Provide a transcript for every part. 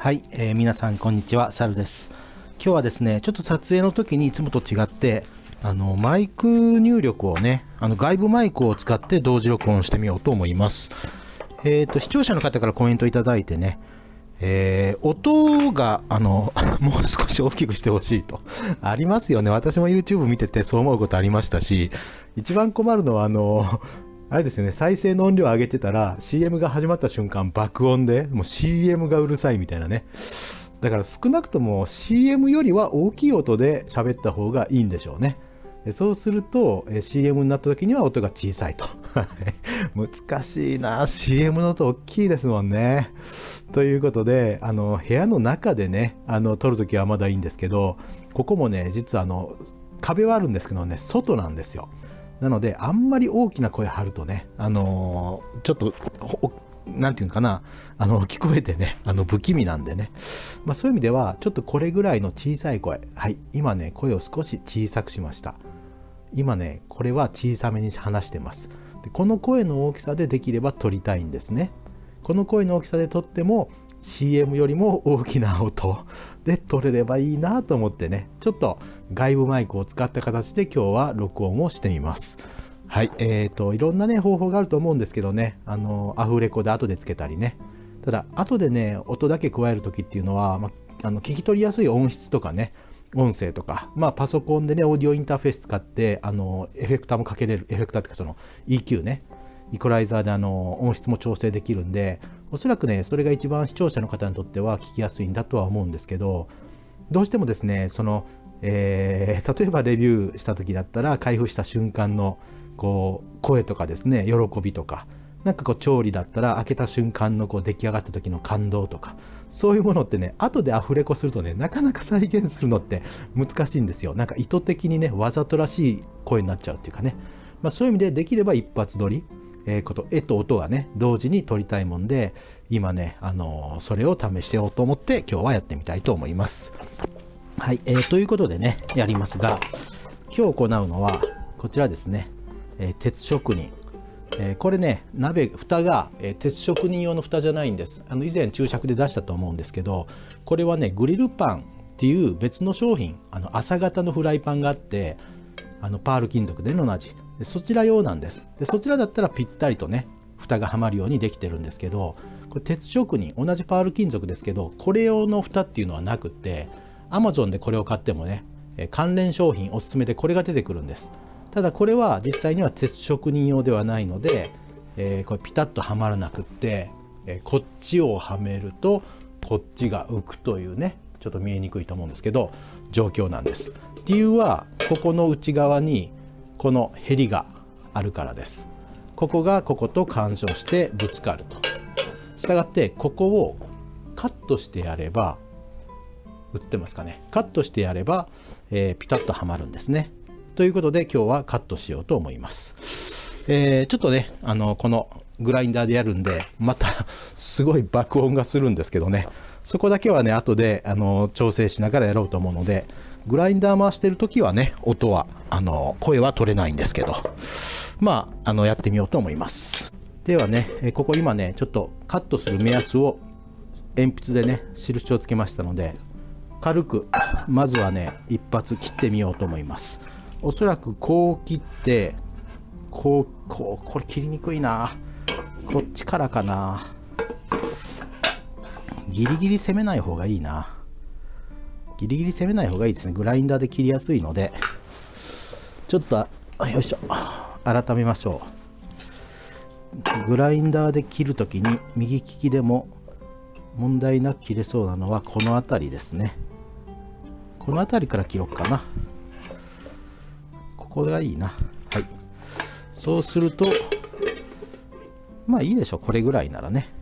はい、えー、皆さんこんにちは、サルです。今日はですね、ちょっと撮影の時にいつもと違って、あの、マイク入力をね、あの、外部マイクを使って同時録音してみようと思います。えっ、ー、と、視聴者の方からコメントいただいてね、えー、音が、あの、もう少し大きくしてほしいと。ありますよね。私も YouTube 見ててそう思うことありましたし、一番困るのは、あの、あれですよね、再生の音量上げてたら CM が始まった瞬間爆音で、もう CM がうるさいみたいなね。だから少なくとも CM よりは大きい音で喋った方がいいんでしょうね。そうすると CM になった時には音が小さいと。難しいな。CM の音大きいですもんね。ということで、あの、部屋の中でね、あの、撮るときはまだいいんですけど、ここもね、実はあの、壁はあるんですけどね、外なんですよ。なので、あんまり大きな声張るとね、あのー、ちょっと、なんていうかな、あの、聞こえてね、あの、不気味なんでね。まあそういう意味では、ちょっとこれぐらいの小さい声。はい、今ね、声を少し小さくしました。今ね、これは小さめに話してます。でこの声の大きさでできれば撮りたいんですね。この声の大きさで撮っても、CM よりも大きな音で撮れればいいなと思ってね、ちょっと外部マイクを使った形で今日は録音をしてみます。はい、えーと、いろんなね、方法があると思うんですけどね、あの、アフレコで後でつけたりね。ただ、後でね、音だけ加えるときっていうのは、まあの聞き取りやすい音質とかね、音声とか、まあ、パソコンでね、オーディオインターフェース使って、あの、エフェクターもかけれる、エフェクターっていうか、その EQ ね、イコライザーであの、音質も調整できるんで、おそらくね、それが一番視聴者の方にとっては聞きやすいんだとは思うんですけど、どうしてもですね、その、えー、例えばレビューした時だったら、開封した瞬間の、こう、声とかですね、喜びとか、なんかこう調理だったら開けた瞬間のこう出来上がった時の感動とかそういうものってね後でアフレコするとねなかなか再現するのって難しいんですよ。なんか意図的にねわざとらしい声になっちゃうっていうかね、まあ、そういう意味でできれば一発撮りえー、こと絵と音がね同時に撮りたいもんで今ね、あのー、それを試してようと思って今日はやってみたいと思います。はい、えー、ということでねやりますが今日行うのはこちらですね、えー、鉄職人。えー、これね鍋蓋が、えー、鉄職人用の蓋じゃないんです。あの以前注釈で出したと思うんですけどこれはねグリルパンっていう別の商品あの朝型のフライパンがあってあのパール金属での同じ。でそちら用なんです。でそちらだったらぴったりとね蓋がはまるようにできてるんですけどこれ鉄職人同じパール金属ですけどこれ用の蓋っていうのはなくって Amazon でこれを買ってもね関連商品おすすめでこれが出てくるんです。ただこれは実際には鉄職人用ではないので、えー、これピタッとはまらなくって、えー、こっちをはめるとこっちが浮くというねちょっと見えにくいと思うんですけど状況なんです。理由はここの内側にこのヘリがあるからです。ここがここと干渉してぶつかると。したがってここをカットしてやれば売ってますかね。カットしてやれば、えー、ピタッとはまるんですね。ということで今日はカットしようと思います。えー、ちょっとねあのこのグラインダーでやるんでまたすごい爆音がするんですけどね。そこだけはね後であの調整しながらやろうと思うのでグラインダー回してる時はね、音は、あの、声は取れないんですけど、まあ、あの、やってみようと思います。ではね、ここ今ね、ちょっとカットする目安を鉛筆でね、印をつけましたので、軽く、まずはね、一発切ってみようと思います。おそらくこう切って、こう、こう、これ切りにくいな。こっちからかな。ギリギリ攻めない方がいいな。ギリギリ攻めない方がいいですね。グラインダーで切りやすいので、ちょっと、よいしょ、改めましょう。グラインダーで切るときに右利きでも問題なく切れそうなのはこの辺りですね。この辺りから切ろうかな。ここがいいな。はい。そうすると、まあいいでしょう。これぐらいならね。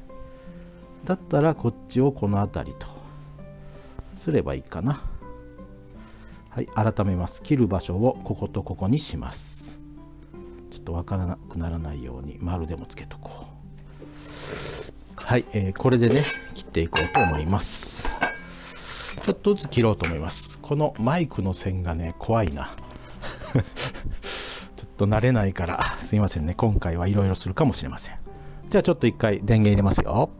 だったらこっちをこの辺りと。すればいいかな。はい改めます。切る場所をこことここにします。ちょっとわからなくならないように丸でもつけとこう。はい、えー、これでね切っていこうと思います。ちょっとずつ切ろうと思います。このマイクの線がね怖いな。ちょっと慣れないからすいませんね。今回はいろいろするかもしれません。じゃあちょっと一回電源入れますよ。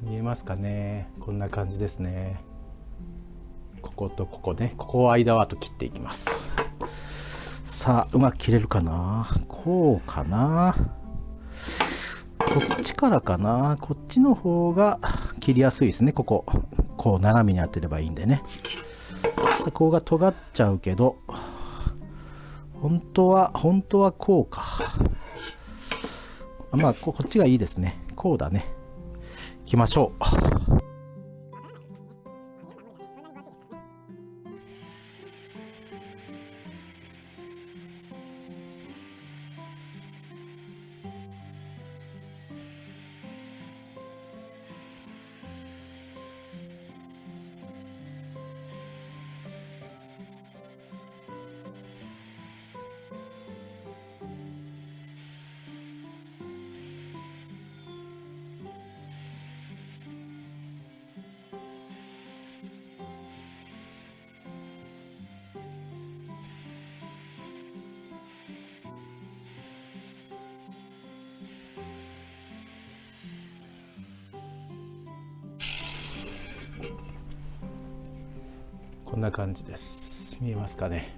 見えますかね。こんな感じですね。こことここね。ここを間はと切っていきます。さあうまく切れるかな。こうかな。こっちからかな。こっちの方が切りやすいですね。ここ。こう斜めに当てればいいんでね。そこが尖っちゃうけど本当は本当はこうか。まあこっちがいいですね。こうだね。きましょう。こんな感じです。見えますかね？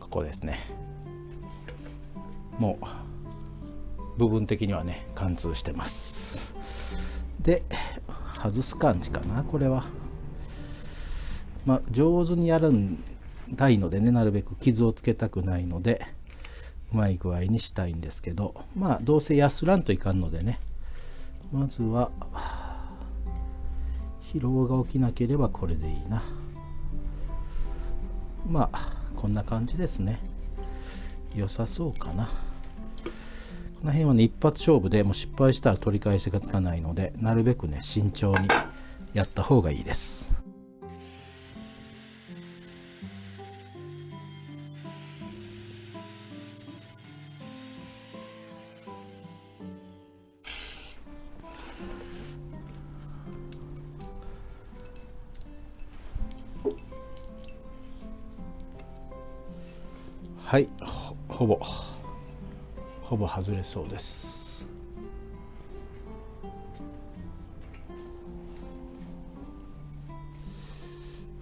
ここですね。もう部分的にはね貫通してます。で外す感じかな？これは。まあ上手にやるんたいのでねなるべく傷をつけたくないのでうまい具合にしたいんですけど。まあどうせ安らんといかんのでね。まずは疲労が起きなければこれでいいな。まあこんな感じですね。良さそうかな。この辺はね一発勝負でもう失敗したら取り返しがつかないのでなるべくね慎重にやった方がいいです。ほぼほぼ外れそうです。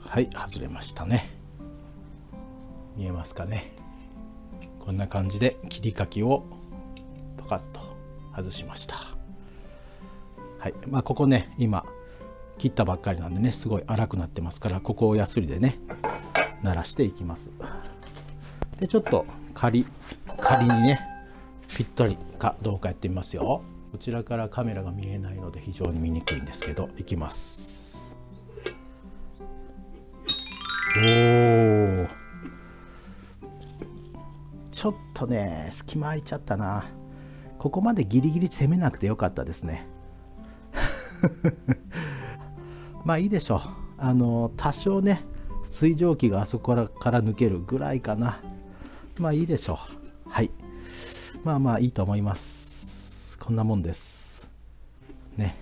はい外れましたね。見えますかね。こんな感じで切り欠きをパカッと外しました。はいまあここね今切ったばっかりなんでねすごい粗くなってますからここをヤスリでね鳴らしていきます。でちょっと仮仮にねぴったりかどうかやってみますよ。こちらからカメラが見えないので非常に見にくいんですけどいきます。おおちょっとね隙間空いちゃったな。ここまでギリギリ攻めなくてよかったですね。まあいいでしょう。あの多少ね水蒸気があそこから抜けるぐらいかな。まあいいでしょう。はい。まあまあいいと思います。こんなもんです。ね。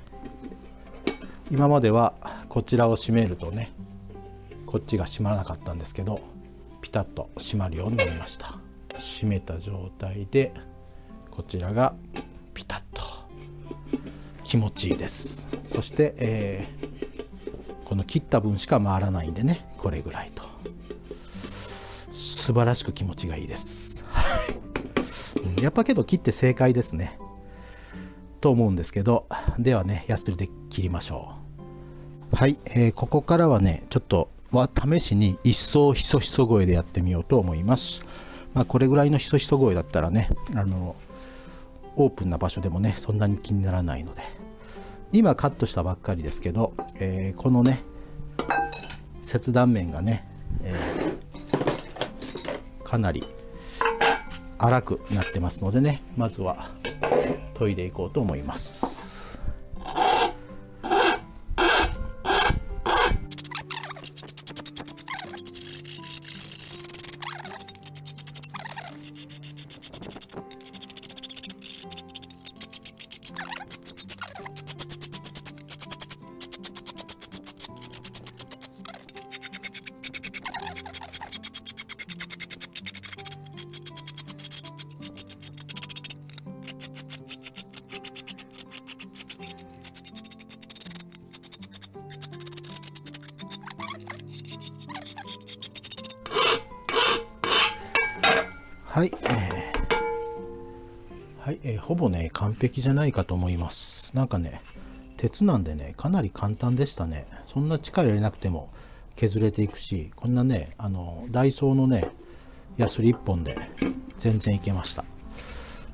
今まではこちらを閉めるとね、こっちが閉まらなかったんですけど、ピタッと閉まるようになりました。閉めた状態で、こちらがピタッと気持ちいいです。そして、えー、この切った分しか回らないんでね、これぐらいと。素晴らしく気持ちがいいです。やっぱけど切って正解ですね。と思うんですけど、ではね、ヤスリで切りましょう。はい、えー、ここからはね、ちょっとは試しに一層ひそひそ声でやってみようと思います。まあ、これぐらいのひそひそ声だったらね、あの、オープンな場所でもね、そんなに気にならないので。今カットしたばっかりですけど、えー、このね、切断面がね、えーかなり粗くなってますのでねまずは研いでいこうと思います。はい、えー、はい、えー、ほぼね、完璧じゃないかと思います。なんかね、鉄なんでね、かなり簡単でしたね。そんな力入れなくても削れていくし、こんなね、あの、ダイソーのね、ヤスリ1本で全然いけました。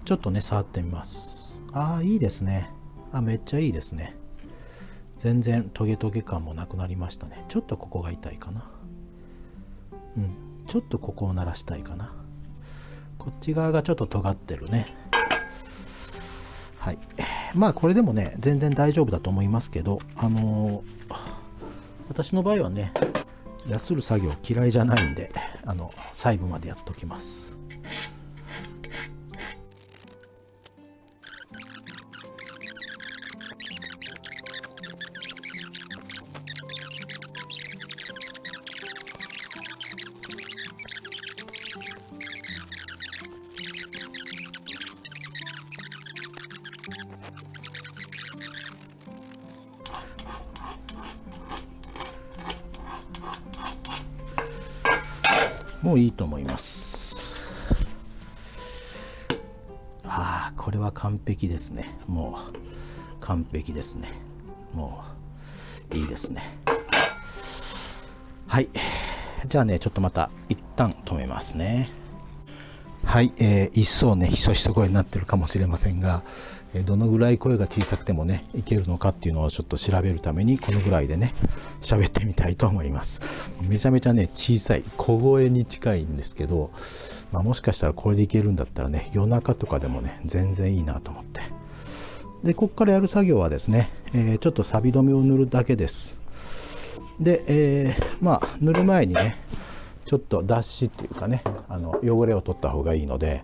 ちょっとね、触ってみます。ああ、いいですね。あ、めっちゃいいですね。全然トゲトゲ感もなくなりましたね。ちょっとここが痛いかな。うん。ちょっとここを鳴らしたいかな。こっち側がちょっと尖ってるね。はい。まあこれでもね、全然大丈夫だと思いますけど、あのー、私の場合はね、やする作業嫌いじゃないんで、あの、細部までやっときます。もういいと思います。ああこれは完璧ですね。もう完璧ですね。もういいですね。はい。じゃあねちょっとまた一旦止めますね。はい、えー、一層ねひそひそ声になってるかもしれませんがどのぐらい声が小さくてもねいけるのかっていうのをちょっと調べるためにこのぐらいでね喋ってみたいと思います。めちゃめちゃね小さい小声に近いんですけど、まあ、もしかしたらこれでいけるんだったらね夜中とかでもね全然いいなと思って。でここからやる作業はですね、えー、ちょっと錆止めを塗るだけです。で、えー、まあ塗る前にねちょっと脱脂っていうかねあの汚れを取った方がいいので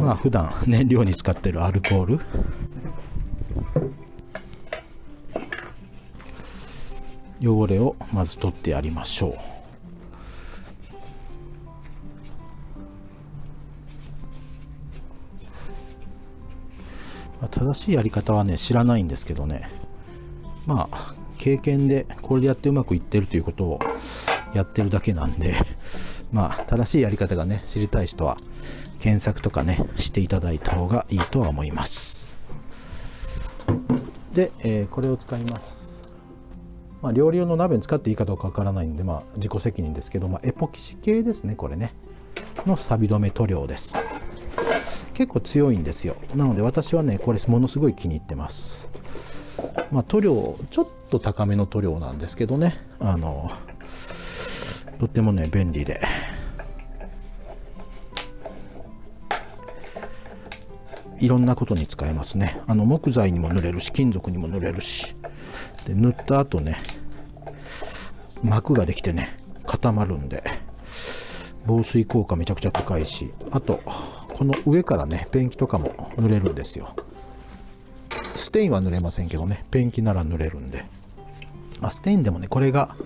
まあ普段燃料に使ってるアルコール。汚れをまず取ってやりましょう。正しいやり方はね知らないんですけどね。まあ経験でこれでやってうまくいってるということをやってるだけなんで。まあ正しいやり方がね知りたい人は検索とかね、していただいた方がいいとは思います。で、えー、これを使います。まあ、料理用の鍋に使っていいかどうかわからないんで、まあ、自己責任ですけど、まあ、エポキシ系ですね、これね。の錆止め塗料です。結構強いんですよ。なので私はね、これものすごい気に入ってます。まあ、塗料、ちょっと高めの塗料なんですけどね、あの、とってもね、便利で、いろんなことに使えますね。あの木材にも塗れるし金属にも塗れるし。で塗った後ね膜ができてね固まるんで防水効果めちゃくちゃ高いしあとこの上からねペンキとかも塗れるんですよ。ステインは塗れませんけどねペンキなら塗れるんで、まあ、ステインでもねこれが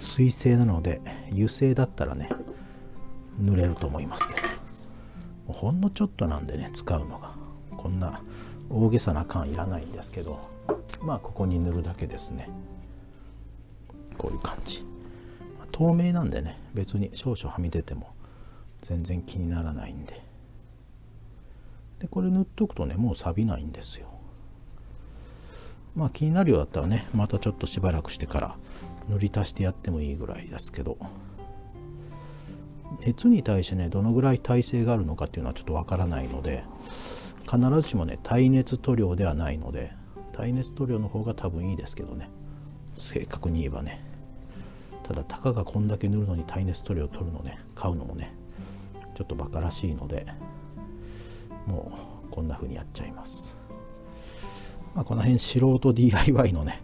水性なので油性だったらね塗れると思いますけど。ほんのちょっとなんでね使うのが。こんな大げさな感いらないんですけど。まあここに塗るだけですね。こういう感じ、透明なんでね別に少々はみ出ても全然気にならないんで。でこれ塗っとくとねもう錆びないんですよ。まあ気になるようだったらねまたちょっとしばらくしてから塗り足してやってもいいぐらいですけど。熱に対してねどのぐらい耐性があるのかっていうのはちょっとわからないので必ずしもね耐熱塗料ではないので耐熱塗料の方が多分いいですけどね。正確に言えばね。ただたかがこんだけ塗るのに耐熱塗料を取るのね買うのもねちょっとバカらしいのでもうこんな風にやっちゃいます。まあこの辺素人 DIY のね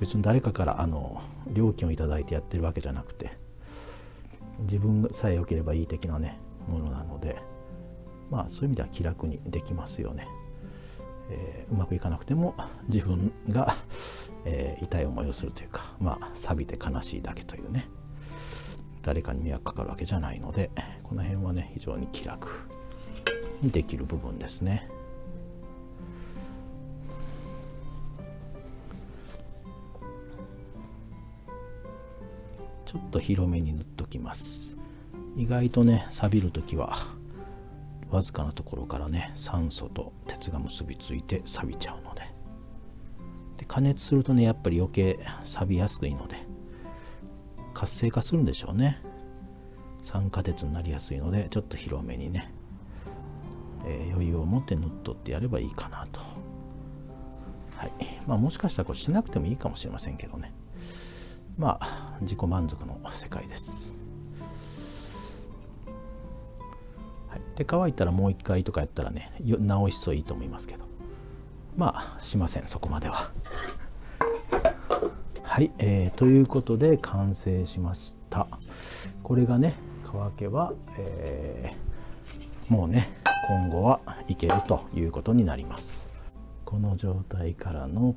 別に誰かからあの料金を頂いてやってるわけじゃなくて自分さえ良ければいい的なねものなのでまあそういう意味では気楽にできますよね。えー、うまくいかなくても自分が、えー、痛い思いをするというかまあ錆びて悲しいだけというね誰かに迷惑かかるわけじゃないのでこの辺はね非常に気楽にできる部分ですね。広めに塗っときます。意外とね錆びる時はわずかなところからね酸素と鉄が結びついて錆びちゃうので。で加熱するとねやっぱり余計錆びやすいので活性化するんでしょうね。酸化鉄になりやすいのでちょっと広めにね、えー、余裕を持って塗っとってやればいいかなと。はい。まあもしかしたらこれしなくてもいいかもしれませんけどね。まあ自己満足の世界です。はい、で乾いたらもう一回とかやったらね直しそういいと思いますけど。まあしませんそこまでは。はい、えー、ということで完成しました。これがね乾けば、えー、もうね今後はいけるということになります。この状態からの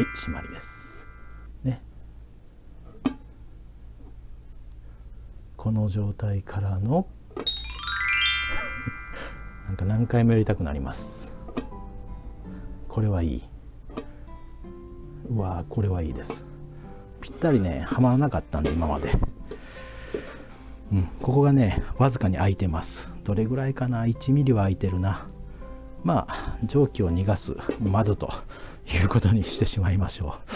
はい締まりです。ね。この状態からの なんか何回もやりたくなります。これはいい。うわこれはいいです。ぴったりねはまらなかったんで今まで。うんここがねわずかに開いてます。どれぐらいかな？1ミリは開いてるな。まあ蒸気を逃がす窓ということにしてしまいましょう。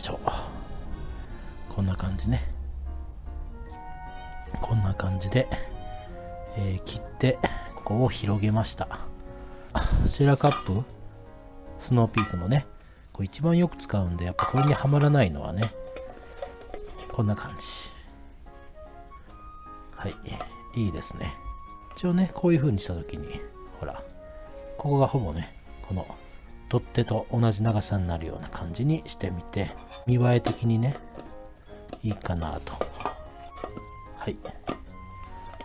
しょう。こんな感じね。こんな感じで、えー、切ってここを広げました。シェラカップ？スノーピークのねこれ一番よく使うんでやっぱこれにはまらないのはねこんな感じ。はいいいですね。一応ねこういう風にした時にほらここがほぼねこの取っ手と同じ長さになるような感じにしてみて見栄え的にねいいかなと。はい。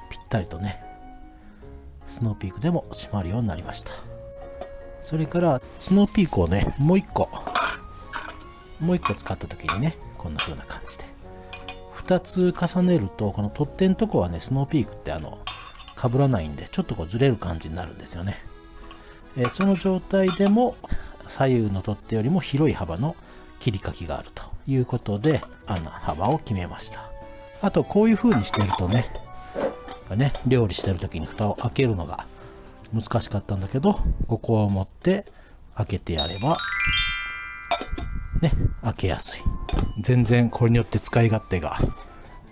ぴったりとねスノーピークでも閉まるようになりました。それからスノーピークをねもう一個もう一個使った時にねこんな風な感じで。2つ重ねるとこの取っ手のとこはねスノーピークってあの被らないんでちょっとこうずれる感じになるんですよね。えその状態でも左右の取っ手よりも広い幅の切り欠きがあるということで穴幅を決めました。あとこういう風にしてるとねね料理してる時に蓋を開けるのが難しかったんだけどここを持って開けてやればね開けやすい。全然これによって使い勝手が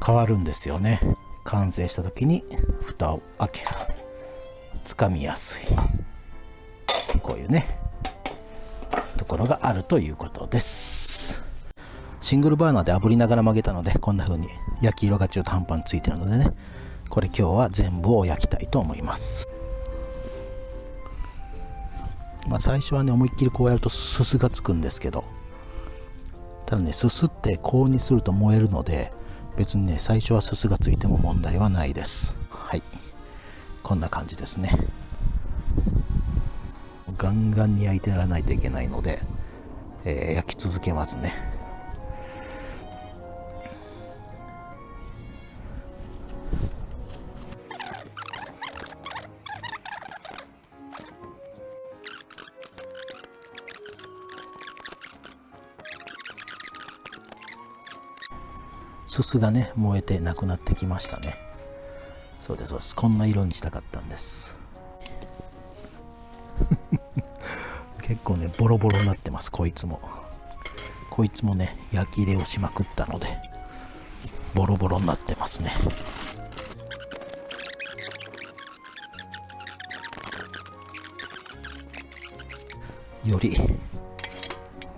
変わるんですよね。完成した時に蓋を開ける。掴みやすい。こういうねところがあるということです。シングルバーナーで炙りながら曲げたのでこんな風に焼き色が中途半端についてるのでねこれ今日は全部を焼きたいと思います。まあ最初はね思いっきりこうやるとすすがつくんですけどただねすすって高温にすると燃えるので別にね最初はすすがついても問題はないです。はい。こんな感じですね。ガンガンに焼いてやらないといけないので、えー、焼き続けますね。すすがね燃えてなくなってきましたね。そうですそうです。こんな色にしたかったんです。結構ねボロボロになってますこいつも。こいつもね焼き入れをしまくったのでボロボロになってますね。より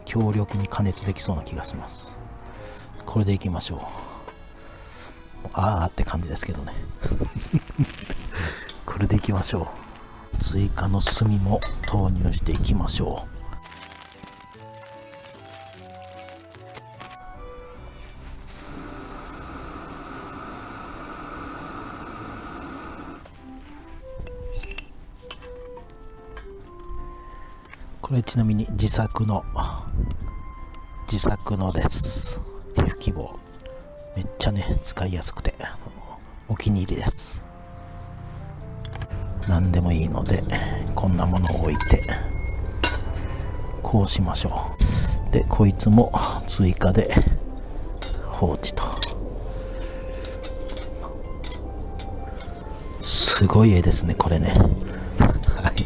強力に加熱できそうな気がします。これでいきましょう。ああって感じですけどね。これでいきましょう。追加の炭も投入していきましょう。これちなみに自作の自作のです。皮膚希望。めっちゃね使いやすくてお気に入りです。何でもいいのでこんなものを置いてこうしましょうでこいつも追加で放置とすごい絵ですねこれねはい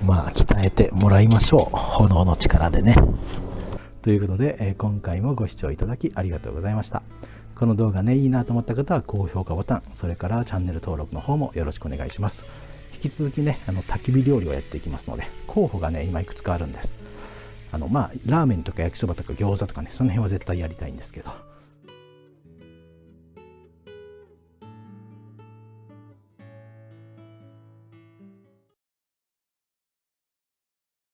まあ、鍛えてもらいましょう。炎の力でね。ということで、え、今回もご視聴いただきありがとうございました。この動画ね、いいなと思った方は高評価ボタン、それからチャンネル登録の方もよろしくお願いします。引き続きね、あの焚き火料理をやっていきますので、候補がね、今いくつかあるんです。あの、まあ、ラーメンとか焼きそばとか餃子とかね、その辺は絶対やりたいんですけど、